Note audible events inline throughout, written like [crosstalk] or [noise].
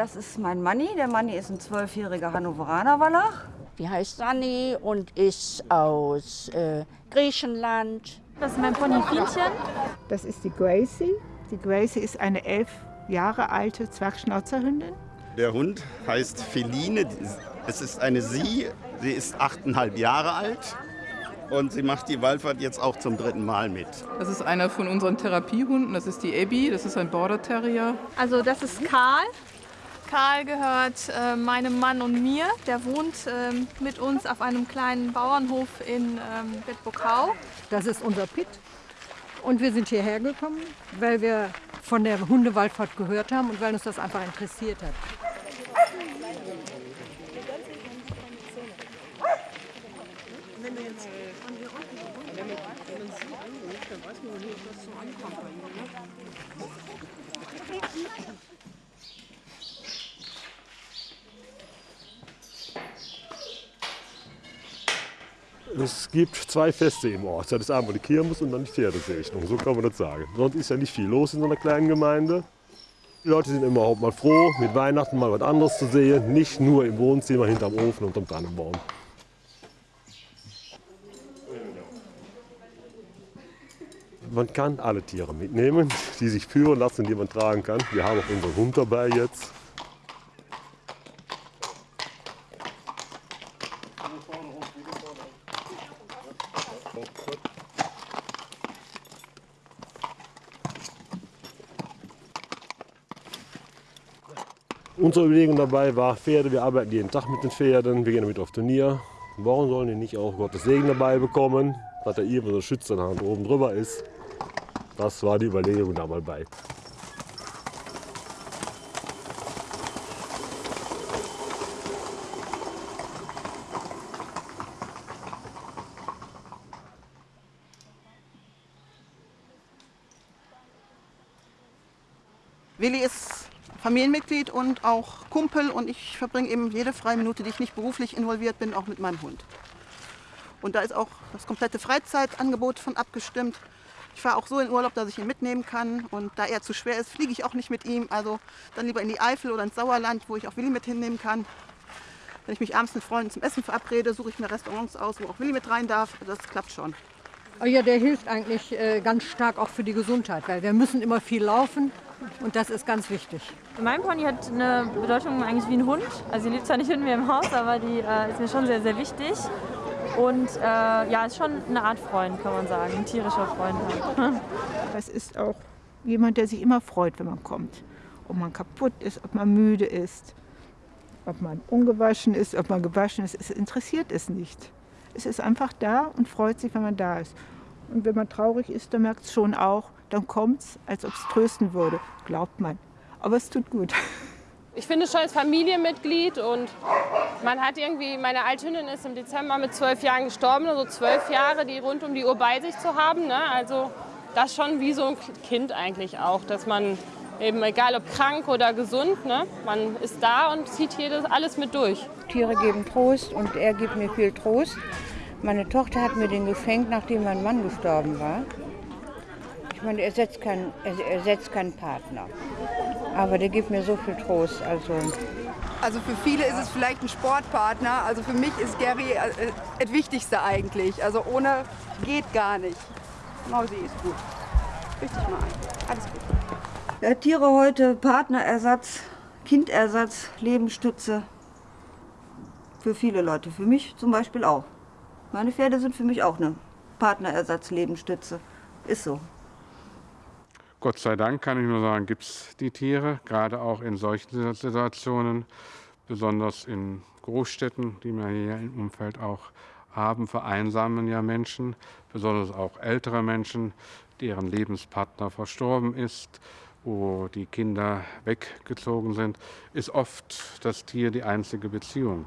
Das ist mein Manni. Der Manni ist ein zwölfjähriger Hannoveraner Wallach. Die heißt Sani und ist aus äh, Griechenland. Das ist mein Pony Fienchen. Das ist die Gracie. Die Gracie ist eine elf Jahre alte Zwergschnauzerhündin. Der Hund heißt Feline. Es ist eine Sie. Sie ist achteinhalb Jahre alt. Und sie macht die Wallfahrt jetzt auch zum dritten Mal mit. Das ist einer von unseren Therapiehunden. Das ist die Abby. Das ist ein Border Terrier. Also das ist Karl. Karl gehört äh, meinem Mann und mir. Der wohnt äh, mit uns auf einem kleinen Bauernhof in ähm, Bedburg-Hau. Das ist unser Pit. Und wir sind hierher gekommen, weil wir von der Hundewallfahrt gehört haben und weil uns das einfach interessiert hat. Wenn du jetzt von hier unten, dann weiß man nicht, was so ankommt bei ihnen. Es gibt zwei Feste im Ort. Das ist einmal die Kirmes und dann die Pferdesegnung. So kann man das sagen. Sonst ist ja nicht viel los in so einer kleinen Gemeinde. Die Leute sind immer mal froh, mit Weihnachten mal was anderes zu sehen. Nicht nur im Wohnzimmer hinterm Ofen und am Tannenbaum. Man kann alle Tiere mitnehmen, die sich führen lassen, die man tragen kann. Wir haben auch unseren Hund dabei jetzt. Unsere Überlegung dabei war, Pferde, wir arbeiten jeden Tag mit den Pferden, wir gehen damit auf Turnier. Warum sollen die nicht auch Gottes Segen dabei bekommen, dass da irgendwo so eine Schützerhand oben drüber ist? Das war die Überlegung da mal bei. Willi ist Familienmitglied und auch Kumpel und ich verbringe eben jede freie Minute, die ich nicht beruflich involviert bin, auch mit meinem Hund. Und da ist auch das komplette Freizeitangebot von abgestimmt. Ich fahre auch so in Urlaub, dass ich ihn mitnehmen kann. Und da er zu schwer ist, fliege ich auch nicht mit ihm. Also dann lieber in die Eifel oder ins Sauerland, wo ich auch Willi mit hinnehmen kann. Wenn ich mich abends mit Freunden zum Essen verabrede, suche ich mir Restaurants aus, wo auch Willi mit rein darf. Das klappt schon. Oh ja, der hilft eigentlich äh, ganz stark auch für die Gesundheit, weil wir müssen immer viel laufen und das ist ganz wichtig. Mein Pony hat eine Bedeutung eigentlich wie ein Hund. Also sie lebt zwar nicht in mir im Haus, aber die äh, ist mir schon sehr, sehr wichtig. Und äh, ja, ist schon eine Art Freund, kann man sagen, ein tierischer Freund. [laughs] Das ist auch jemand, der sich immer freut, wenn man kommt. Ob man kaputt ist, ob man müde ist, ob man ungewaschen ist, ob man gewaschen ist, es interessiert es nicht. Es ist einfach da und freut sich, wenn man da ist. Und wenn man traurig ist, dann merkt es schon auch, dann kommt es, als ob es trösten würde, glaubt man. Aber es tut gut. Ich finde es schon als Familienmitglied und man hat irgendwie, meine Althündin ist im Dezember mit zwölf Jahren gestorben, also zwölf Jahre, die rund um die Uhr bei sich zu haben. Ne? Also das schon wie so ein Kind eigentlich auch, dass man eben, egal ob krank oder gesund, ne? man ist da und zieht hier alles mit durch. Tiere geben Trost und er gibt mir viel Trost. Meine Tochter hat mir den geschenkt, nachdem mein Mann gestorben war. Ich meine, er ersetzt keinen, er keinen Partner. Aber der gibt mir so viel Trost. Also, also für viele ist es vielleicht ein Sportpartner. Also für mich ist Gary äh, das Wichtigste eigentlich. Also ohne geht gar nicht. Mausi ist gut. Richtig mal ein. Alles gut. Ja, Tiere heute, Partnerersatz, Kindersatz, Lebensstütze. Für viele Leute, für mich zum Beispiel auch. Meine Pferde sind für mich auch eine Partnerersatz, Lebensstütze. Ist so. Gott sei Dank kann ich nur sagen, gibt es die Tiere, gerade auch in solchen Situationen, besonders in Großstädten, die wir hier im Umfeld auch haben, vereinsamen ja Menschen, besonders auch ältere Menschen, deren Lebenspartner verstorben ist, wo die Kinder weggezogen sind, ist oft das Tier die einzige Beziehung.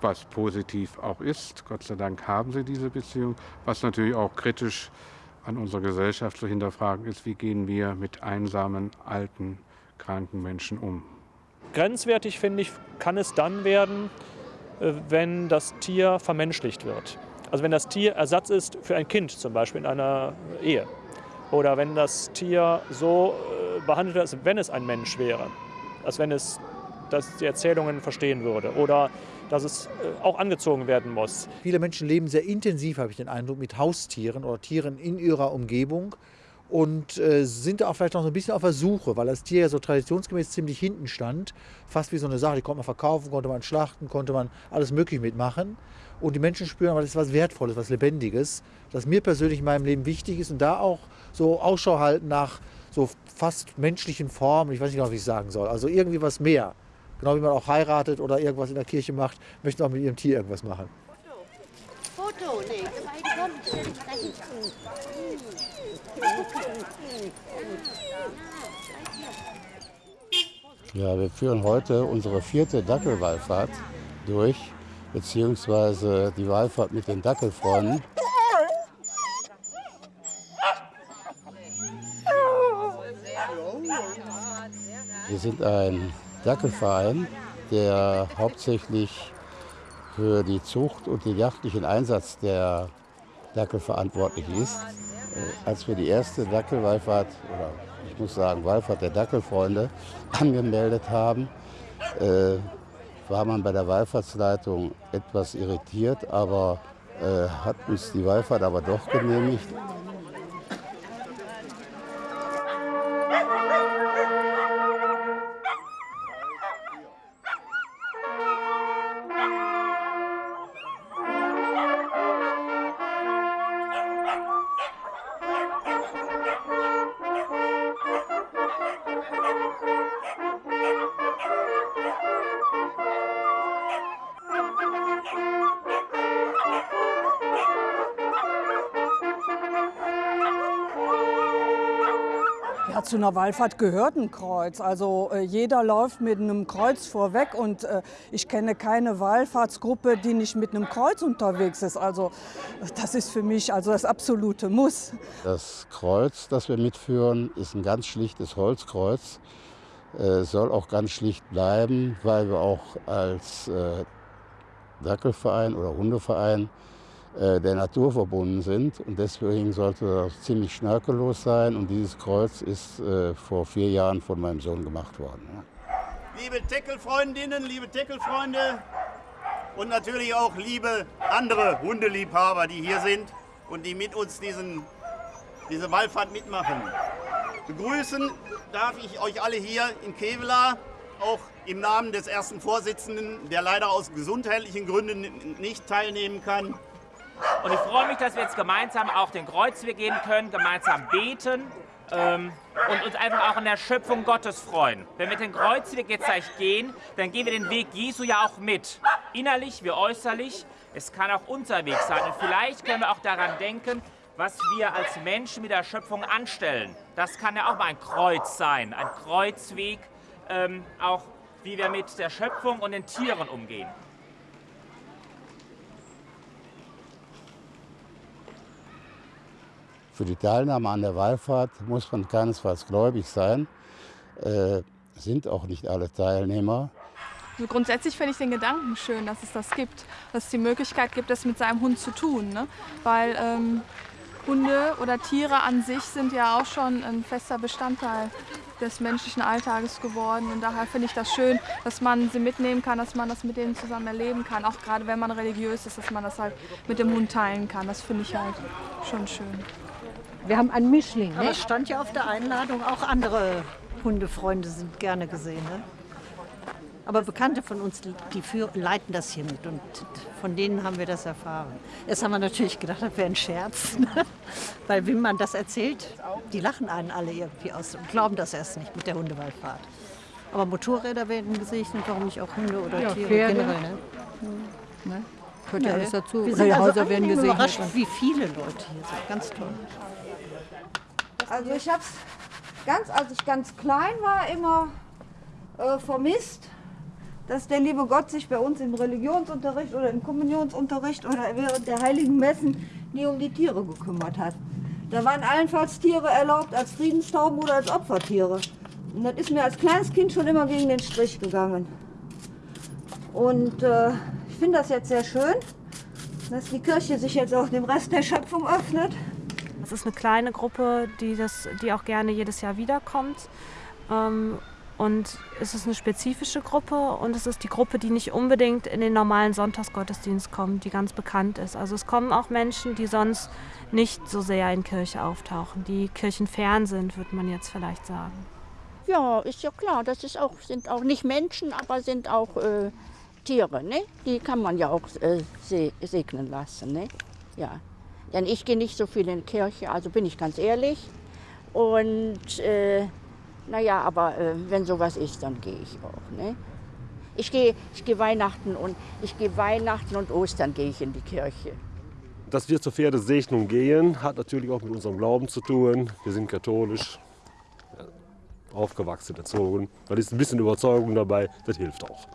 Was positiv auch ist, Gott sei Dank haben sie diese Beziehung, was natürlich auch kritisch an unserer Gesellschaft zu hinterfragen ist, wie gehen wir mit einsamen, alten, kranken Menschen um. Grenzwertig, finde ich, kann es dann werden, äh, wenn das Tier vermenschlicht wird. Also wenn das Tier Ersatz ist für ein Kind, zum Beispiel in einer Ehe. Oder wenn das Tier so äh, behandelt wird, als wenn es ein Mensch wäre. als wenn es dass die Erzählungen verstehen würde oder dass es äh, auch angezogen werden muss. Viele Menschen leben sehr intensiv, habe ich den Eindruck, mit Haustieren oder Tieren in ihrer Umgebung und äh, sind auch vielleicht noch so ein bisschen auf der Suche, weil das Tier ja so traditionsgemäß ziemlich hinten stand. Fast wie so eine Sache, die konnte man verkaufen, konnte man schlachten, konnte man alles Mögliche mitmachen. Und die Menschen spüren, aber das ist was Wertvolles, was Lebendiges, das mir persönlich in meinem Leben wichtig ist und da auch so Ausschau halten nach so fast menschlichen Formen. Ich weiß nicht genau, wie ich sagen soll. Also irgendwie was mehr. Genau wie man auch heiratet oder irgendwas in der Kirche macht, möchte auch mit ihrem Tier irgendwas machen. Foto, nee, kommen, stell dich da hinten. Ja, wir führen heute unsere vierte Dackelwallfahrt durch, beziehungsweise die Wallfahrt mit den Dackelfreunden. Wir sind ein Dackelverein, der hauptsächlich für die Zucht und den jagdlichen Einsatz der Dackel verantwortlich ist. Äh, als wir die erste Dackelwallfahrt, oder ich muss sagen Wallfahrt der Dackelfreunde, [laughs] angemeldet haben, äh, war man bei der Wallfahrtsleitung etwas irritiert, aber äh, hat uns die Wallfahrt aber doch genehmigt. Zu einer Wallfahrt gehört ein Kreuz. Also äh, jeder läuft mit einem Kreuz vorweg und äh, ich kenne keine Wallfahrtsgruppe, die nicht mit einem Kreuz unterwegs ist. Also das ist für mich also das absolute Muss. Das Kreuz, das wir mitführen, ist ein ganz schlichtes Holzkreuz. Äh, soll auch ganz schlicht bleiben, weil wir auch als äh, Dackelverein oder Hundeverein äh, der Natur verbunden sind. Und deswegen sollte das ziemlich schnörkellos sein. Und dieses Kreuz ist äh, vor vier Jahren von meinem Sohn gemacht worden. Liebe Teckelfreundinnen, liebe Teckelfreunde und natürlich auch liebe andere Hundeliebhaber, die hier sind und die mit uns diesen, diese Wallfahrt mitmachen. Begrüßen darf ich euch alle hier in Kevela, auch im Namen des ersten Vorsitzenden, der leider aus gesundheitlichen Gründen nicht teilnehmen kann. Und ich freue mich, dass wir jetzt gemeinsam auch den Kreuzweg gehen können, gemeinsam beten ähm, und uns einfach auch in der Schöpfung Gottes freuen. Wenn wir den Kreuzweg jetzt gleich gehen, dann gehen wir den Weg Jesu ja auch mit. Innerlich wie äußerlich. Es kann auch unser Weg sein. Und vielleicht können wir auch daran denken, was wir als Menschen mit der Schöpfung anstellen. Das kann ja auch mal ein Kreuz sein, ein Kreuzweg, ähm, auch wie wir mit der Schöpfung und den Tieren umgehen. Für die Teilnahme an der Wallfahrt muss man keinesfalls gläubig sein, äh, sind auch nicht alle Teilnehmer. Also grundsätzlich finde ich den Gedanken schön, dass es das gibt, dass es die Möglichkeit gibt, das mit seinem Hund zu tun. Ne? Weil ähm, Hunde oder Tiere an sich sind ja auch schon ein fester Bestandteil des menschlichen Alltages geworden. Und daher finde ich das schön, dass man sie mitnehmen kann, dass man das mit denen zusammen erleben kann. Auch gerade wenn man religiös ist, dass man das halt mit dem Hund teilen kann. Das finde ich halt schon schön. Wir haben einen Mischling. Aber Ne? es stand ja auf der Einladung, auch andere Hundefreunde sind gerne gesehen. Ne? Aber Bekannte von uns, die für, leiten das hier mit und von denen haben wir das erfahren. Erst haben wir natürlich gedacht, das wäre ein Scherz. [laughs] Ne? Weil wenn man das erzählt, die lachen einen alle irgendwie aus und glauben das erst nicht mit der Hundewaldfahrt. Aber Motorräder werden gesegnet, warum nicht auch Hunde oder Ja, Tiere Pferde. generell. Ne? Ne? Gehört ja alles dazu. Wir sind also Häuser werden gesegnet. überrascht, wie viele Leute hier sind. Ganz toll. Also ich habe es ganz, als ich ganz klein war, immer äh, vermisst, dass der liebe Gott sich bei uns im Religionsunterricht oder im Kommunionsunterricht oder während der heiligen Messen nie um die Tiere gekümmert hat. Da waren allenfalls Tiere erlaubt als Friedenstauben oder als Opfertiere. Und das ist mir als kleines Kind schon immer gegen den Strich gegangen. Und äh, ich finde das jetzt sehr schön, dass die Kirche sich jetzt auch dem Rest der Schöpfung öffnet. Es ist eine kleine Gruppe, die, das, die auch gerne jedes Jahr wiederkommt. Ähm, Und es ist eine spezifische Gruppe und es ist die Gruppe, die nicht unbedingt in den normalen Sonntagsgottesdienst kommt, die ganz bekannt ist. Also es kommen auch Menschen, die sonst nicht so sehr in Kirche auftauchen, die kirchenfern sind, würde man jetzt vielleicht sagen. Ja, ist ja klar, das ist auch, sind auch nicht Menschen, aber sind auch äh, Tiere. Ne? Die kann man ja auch äh, segnen lassen. Ne? Ja. Denn ich gehe nicht so viel in die Kirche, also bin ich ganz ehrlich. Und äh, naja, aber äh, wenn sowas ist, dann gehe ich auch. Ne? Ich gehe ich geh Weihnachten und ich gehe Weihnachten und Ostern gehe ich in die Kirche. Dass wir zur Pferdesegnung gehen, hat natürlich auch mit unserem Glauben zu tun. Wir sind katholisch aufgewachsen, erzogen. Da ist ein bisschen Überzeugung dabei, das hilft auch.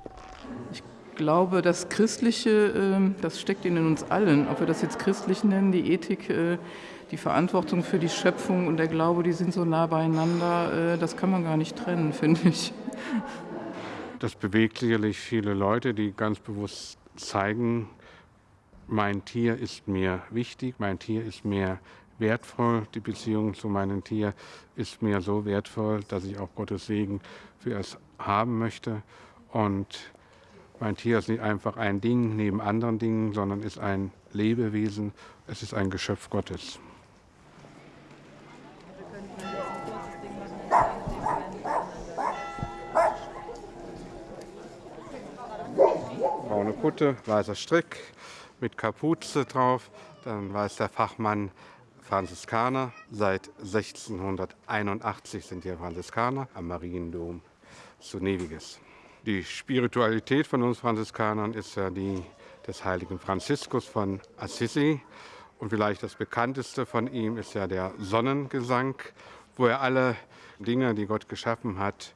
Ich glaube, das Christliche, ähm, das steckt in uns allen, ob wir das jetzt christlich nennen, die Ethik, äh, die Verantwortung für die Schöpfung und der Glaube, die sind so nah beieinander, äh, das kann man gar nicht trennen, [laughs] finde ich. Das bewegt sicherlich viele Leute, die ganz bewusst zeigen, mein Tier ist mir wichtig, mein Tier ist mir wertvoll, die Beziehung zu meinem Tier ist mir so wertvoll, dass ich auch Gottes Segen für es haben möchte. Und mein Tier ist nicht einfach ein Ding neben anderen Dingen, sondern ist ein Lebewesen, es ist ein Geschöpf Gottes. Braune Kutte, weißer Strick mit Kapuze drauf. Dann weiß der Fachmann Franziskaner. Seit 1681 sind hier Franziskaner am Mariendom zu Neviges. Die Spiritualität von uns Franziskanern ist ja die des heiligen Franziskus von Assisi. Und vielleicht das bekannteste von ihm ist ja der Sonnengesang, wo er alle Dinge, die Gott geschaffen hat,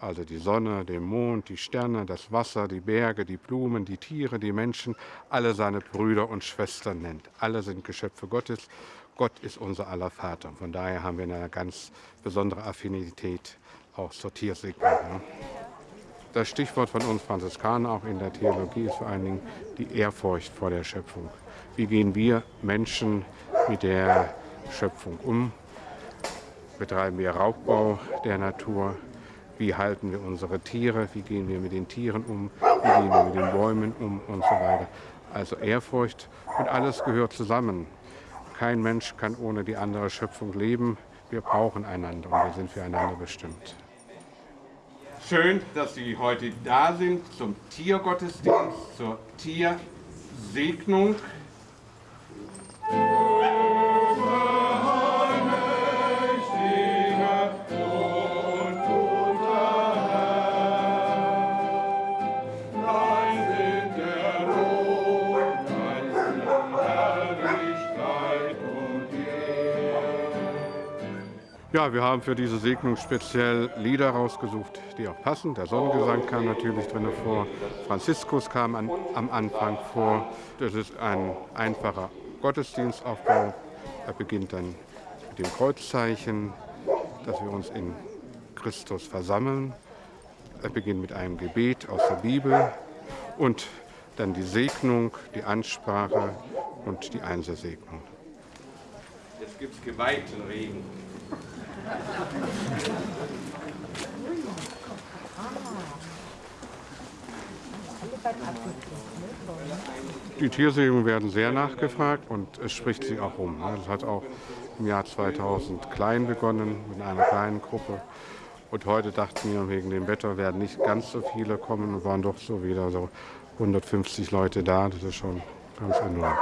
also die Sonne, den Mond, die Sterne, das Wasser, die Berge, die Blumen, die Tiere, die Menschen, alle seine Brüder und Schwestern nennt. Alle sind Geschöpfe Gottes. Gott ist unser aller Vater. Von daher haben wir eine ganz besondere Affinität auch zur Tiersegnung. Das Stichwort von uns Franziskanern auch in der Theologie ist vor allen Dingen die Ehrfurcht vor der Schöpfung. Wie gehen wir Menschen mit der Schöpfung um? Betreiben wir Raubbau der Natur? Wie halten wir unsere Tiere? Wie gehen wir mit den Tieren um? Wie gehen wir mit den Bäumen um? Und so weiter. Also Ehrfurcht und alles gehört zusammen. Kein Mensch kann ohne die andere Schöpfung leben. Wir brauchen einander und wir sind füreinander bestimmt. Schön, dass Sie heute da sind zum Tiergottesdienst, zur Tiersegnung. Wir haben für diese Segnung speziell Lieder rausgesucht, die auch passen. Der Sonnengesang kam natürlich drin vor, Franziskus kam an, am Anfang vor. Das ist ein einfacher Gottesdienstaufbau. Er beginnt dann mit dem Kreuzzeichen, dass wir uns in Christus versammeln. Er beginnt mit einem Gebet aus der Bibel und dann die Segnung, die Ansprache und die Einzelsegnung. Jetzt gibt es geweihten Regen. Die Tiersegnungen werden sehr nachgefragt und es spricht sich auch rum. Das hat auch im Jahr 2000 klein begonnen, mit einer kleinen Gruppe. Und heute dachten wir, wegen dem Wetter werden nicht ganz so viele kommen und waren doch so wieder so 150 Leute da. Das ist schon ganz enorm.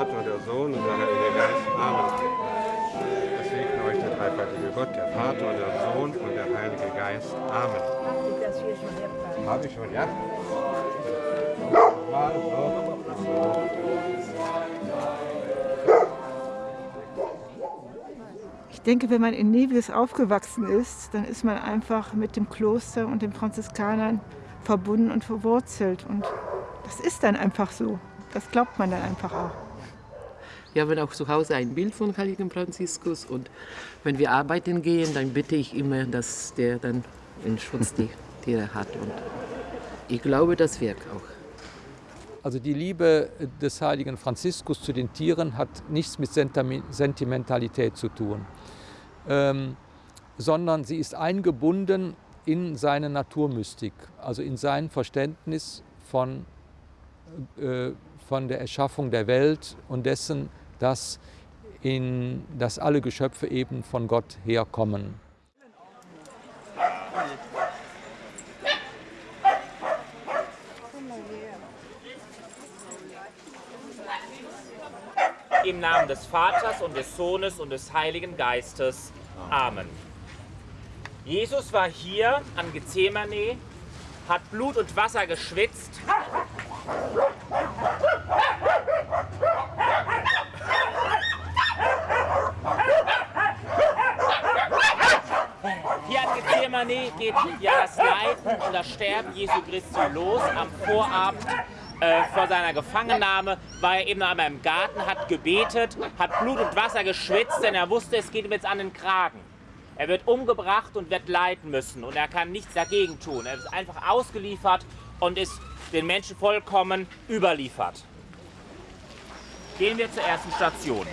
Vater, der Sohn und der Heilige Geist. Amen. Es segne euch der dreifaltige Gott, der Vater, der Sohn und der Heilige Geist. Amen. Habe ich schon, ja? Mal. Ich denke, wenn man in Nevis aufgewachsen ist, dann ist man einfach mit dem Kloster und den Franziskanern verbunden und verwurzelt. Und das ist dann einfach so. Das glaubt man dann einfach auch. Wir haben auch zu Hause ein Bild von Heiligen Franziskus und wenn wir arbeiten gehen, dann bitte ich immer, dass der dann einen Schutz die Tiere hat und ich glaube, das wirkt auch. Also die Liebe des heiligen Franziskus zu den Tieren hat nichts mit Sentimentalität zu tun, ähm, sondern sie ist eingebunden in seine Naturmystik, also in sein Verständnis von, äh, von der Erschaffung der Welt und dessen, dass, in, dass alle Geschöpfe eben von Gott herkommen. Im Namen des Vaters und des Sohnes und des Heiligen Geistes. Amen. Jesus war hier an Gethsemane, hat Blut und Wasser geschwitzt. Hier an Gethsemane geht ja das Leiden und das Sterben Jesu Christi los am Vorabend äh, vor seiner Gefangennahme war er eben noch einmal im Garten, hat gebetet, hat Blut und Wasser geschwitzt, denn er wusste, es geht ihm jetzt an den Kragen. Er wird umgebracht und wird leiden müssen und er kann nichts dagegen tun. Er ist einfach ausgeliefert und ist den Menschen vollkommen überliefert. Gehen wir zur ersten Station.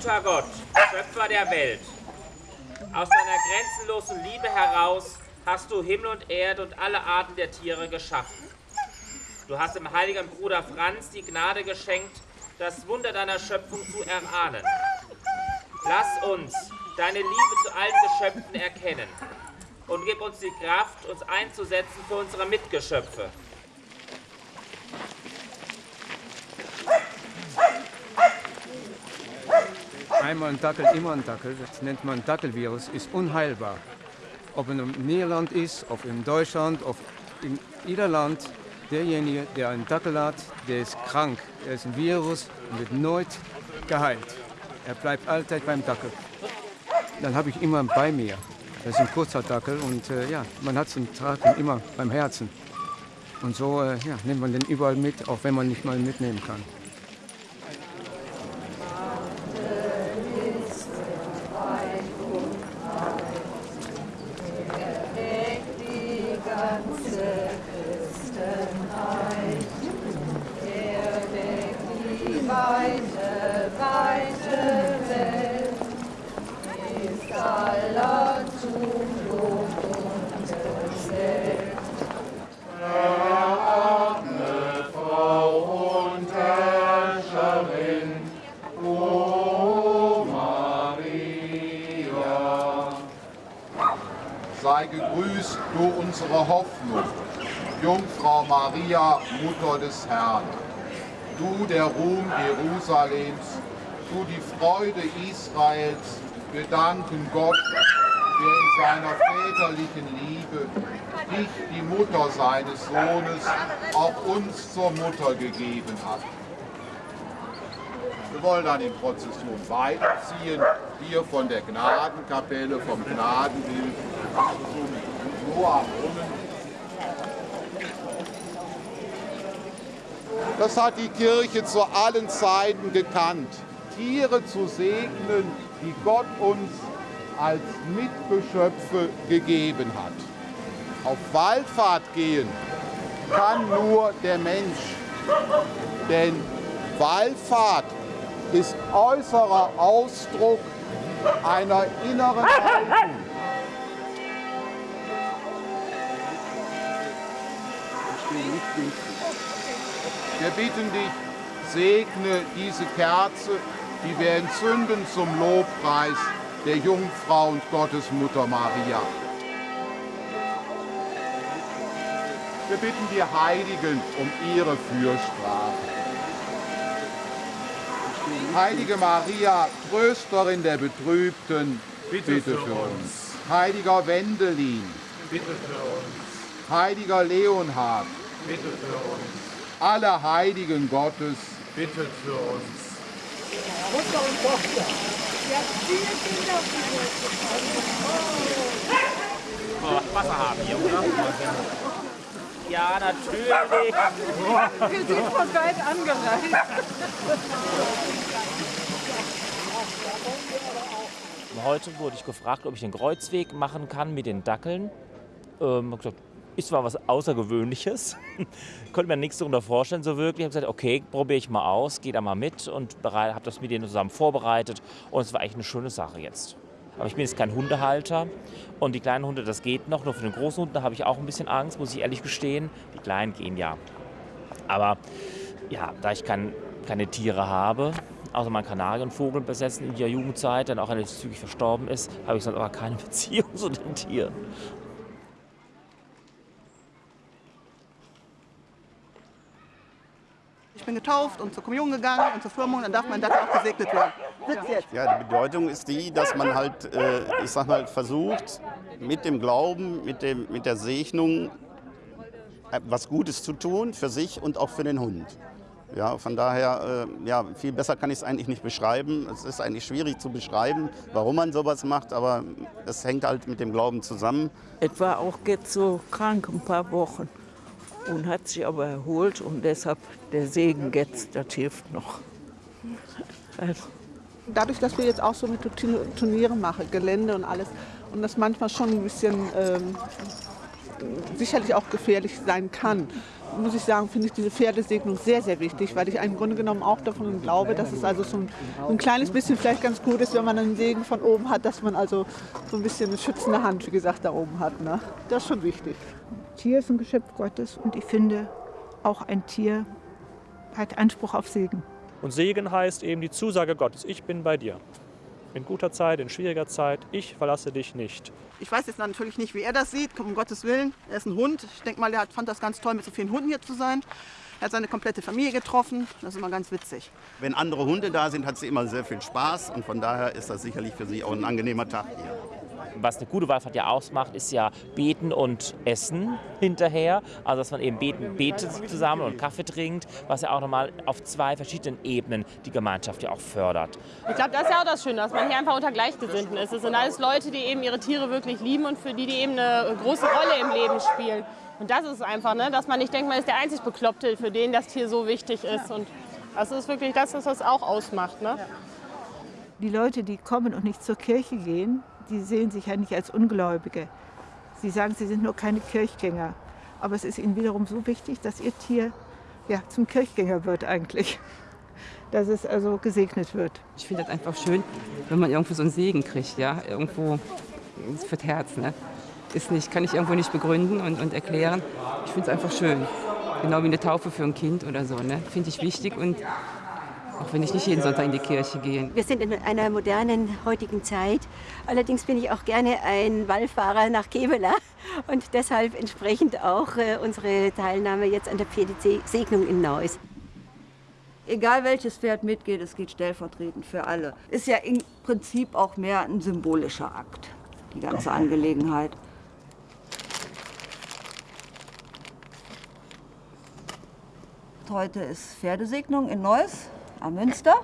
Guter Gott, Schöpfer der Welt, aus deiner grenzenlosen Liebe heraus hast du Himmel und Erde und alle Arten der Tiere geschaffen. Du hast dem heiligen Bruder Franz die Gnade geschenkt, das Wunder deiner Schöpfung zu erahnen. Lass uns deine Liebe zu allen Geschöpfen erkennen und gib uns die Kraft, uns einzusetzen für unsere Mitgeschöpfe. Einmal ein Dackel, immer ein Dackel, das nennt man Dackelvirus, ist unheilbar. Ob in einem Niederland ist, ob in Deutschland, ob in jeder Land, derjenige, der einen Dackel hat, der ist krank. Er ist ein Virus und wird erneut geheilt. Er bleibt allzeit beim Dackel. Dann habe ich immer bei mir. Das ist ein kurzer Dackel und äh, ja, man hat den Tragen immer beim Herzen. Und so äh, ja, nimmt man den überall mit, auch wenn man nicht mal mitnehmen kann. weite, weite Welt ist aller Zuflucht und Gesellt. Verordne Frau und Herrscherin, O Maria. Sei gegrüßt, du unsere Hoffnung, Jungfrau Maria, Mutter des Herrn du der Ruhm Jerusalems, du die Freude Israels, danken Gott, der in seiner väterlichen Liebe dich, die Mutter seines Sohnes, auch uns zur Mutter gegeben hat. Wir wollen dann in Prozession weiterziehen, hier von der Gnadenkapelle, vom Gnadenbild zum Noah-Brunnen Das hat die Kirche zu allen Zeiten gekannt. Tiere zu segnen, die Gott uns als Mitgeschöpfe gegeben hat. Auf Wallfahrt gehen kann nur der Mensch, denn Wallfahrt ist äußerer Ausdruck einer inneren Haltung. Wir bitten dich, segne diese Kerze, die wir entzünden zum Lobpreis der Jungfrau und Gottesmutter Maria. Wir bitten die Heiligen um ihre Fürsprache. Heilige Maria, Trösterin der Betrübten, bitte, bitte für uns. Heiliger Wendelin, bitte für uns. Heiliger Leonhard, bitte für uns aller Heiligen Gottes, bittet für uns. Mutter und Tochter. Ja, viele Kinder oh, Wasser haben hier, oder? Ja, natürlich. Wir sind von weit angereist. Heute wurde ich gefragt, ob ich den Kreuzweg machen kann mit den Dackeln. Ähm, hab gesagt, ist zwar was Außergewöhnliches, [laughs] konnte mir nichts darunter vorstellen so wirklich. Ich habe gesagt, okay, probiere ich mal aus, gehe da mal mit und habe das mit denen zusammen vorbereitet und es war eigentlich eine schöne Sache jetzt. Aber ich bin jetzt kein Hundehalter und die kleinen Hunde, das geht noch. Nur für den großen Hund, habe ich auch ein bisschen Angst, muss ich ehrlich gestehen. Die kleinen gehen ja. Aber ja, da ich kein, keine Tiere habe, außer meinen Kanarienvogel besessen in der Jugendzeit, der auch relativ zügig verstorben ist, habe ich sonst aber keine [laughs] Beziehung zu den Tieren. Bin getauft und zur Kommunion gegangen und zur Firmung, dann darf mein Dackel auch gesegnet werden. Sitz jetzt. Ja, die Bedeutung ist die, dass man halt, äh, ich sag mal, versucht, mit dem Glauben, mit, dem, mit der Segnung äh, was Gutes zu tun für sich und auch für den Hund. Ja, von daher, äh, ja, viel besser kann ich es eigentlich nicht beschreiben. Es ist eigentlich schwierig zu beschreiben, warum man sowas macht, aber es hängt halt mit dem Glauben zusammen. Etwa auch jetzt so krank ein paar Wochen und hat sich aber erholt und deshalb der Segen jetzt, das hilft noch. Also. Dadurch, dass wir jetzt auch so mit Turniere machen, Gelände und alles, und das manchmal schon ein bisschen ähm, sicherlich auch gefährlich sein kann, muss ich sagen, finde ich diese Pferdesegnung sehr, sehr wichtig, weil ich im Grunde genommen auch davon glaube, dass es also so ein, ein, kleines bisschen vielleicht ganz gut ist, wenn man einen Segen von oben hat, dass man also so ein bisschen eine schützende Hand, wie gesagt, da oben hat. Ne? Das ist schon wichtig. Tier ist ein Geschöpf Gottes und ich finde, auch ein Tier hat Anspruch auf Segen. Und Segen heißt eben die Zusage Gottes, ich bin bei dir. In guter Zeit, in schwieriger Zeit, ich verlasse dich nicht. Ich weiß jetzt natürlich nicht, wie er das sieht, um Gottes Willen. Er ist ein Hund. Ich denke mal, er fand das ganz toll, mit so vielen Hunden hier zu sein. Er hat seine komplette Familie getroffen. Das ist immer ganz witzig. Wenn andere Hunde da sind, hat sie immer sehr viel Spaß und von daher ist das sicherlich für sie auch ein angenehmer Tag hier was eine gute Wallfahrt ja ausmacht, ist ja Beten und Essen hinterher. Also dass man eben beten, betet zusammen und Kaffee trinkt, was ja auch nochmal auf zwei verschiedenen Ebenen die Gemeinschaft ja auch fördert. Ich glaube, das ist ja auch das Schöne, dass man hier einfach unter Gleichgesinnten ist. Es sind alles Leute, die eben ihre Tiere wirklich lieben und für die die eben eine große Rolle im Leben spielen. Und das ist einfach, ne, dass man nicht denkt, man ist der einzig Bekloppte, für den das Tier so wichtig ist. Und das ist wirklich das, was das auch ausmacht. Ne? Die Leute, die kommen und nicht zur Kirche gehen, die sehen sich ja nicht als Ungläubige. Sie sagen, sie sind nur keine Kirchgänger. Aber es ist ihnen wiederum so wichtig, dass ihr Tier ja, zum Kirchgänger wird eigentlich. Dass es also gesegnet wird. Ich finde das einfach schön, wenn man irgendwo so einen Segen kriegt, ja, irgendwo für das Herz. Ne? Ist nicht, kann ich irgendwo nicht begründen und, und erklären. Ich finde es einfach schön. Genau wie eine Taufe für ein Kind oder so. Ne? Finde ich wichtig und auch wenn ich nicht jeden Sonntag in die Kirche gehe. Wir sind in einer modernen heutigen Zeit. Allerdings bin ich auch gerne ein Wallfahrer nach Kevela und deshalb entsprechend auch äh, unsere Teilnahme jetzt an der Pferdesegnung in Neuss. Egal welches Pferd mitgeht, es geht stellvertretend für alle. Ist ja im Prinzip auch mehr ein symbolischer Akt, die ganze Angelegenheit. Heute ist Pferdesegnung in Neuss am Münster.